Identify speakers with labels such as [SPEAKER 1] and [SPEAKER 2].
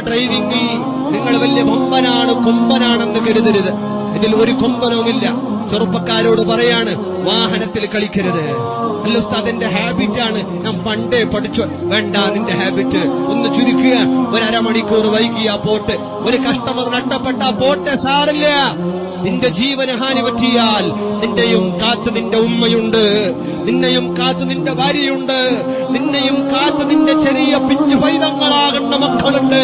[SPEAKER 1] ഡ്രൈവിംഗിൽ നിങ്ങൾ വലിയ കൊമ്പനാണ് കൊമ്പനാണെന്ന് കരുതരുത്. ഇതിൽ ഒരു കൊമ്പനവുമില്ല. ചെറുപ്പക്കാരോട് പറയാണ് വാഹനത്തിൽ കളിക്കരുത്. അല്ല ഉസ്താദ് എന്റെ ഹാബിറ്റാണ് ഞാൻ പണ്ടേ പഠിച്ചു. വേണ്ട നിന്റെ ഹാബിറ്റ് ഒന്ന് ചുരുക്കുക. ഒരു അരമണിക്കൂർ വൈകിയ പോട്ട്. ഒരു കസ്റ്റമർ നഷ്ടപ്പെട്ട പോട്ടെ സാറില്ല? നിന്റെ ജീവന് ഹാനി പറ്റിയാൽ നിന്റെയും കാത്ത് നിന്റെ ഉമ്മയുണ്ട്. നിന്നെയും കാത്ത് നിന്റെ ഭാര്യയുണ്ട്. നിന്നെയും കാത്ത് നിന്റെ ചെറിയ പിഞ്ചു പൈതങ്ങളാകുന്ന മക്കളുണ്ട്.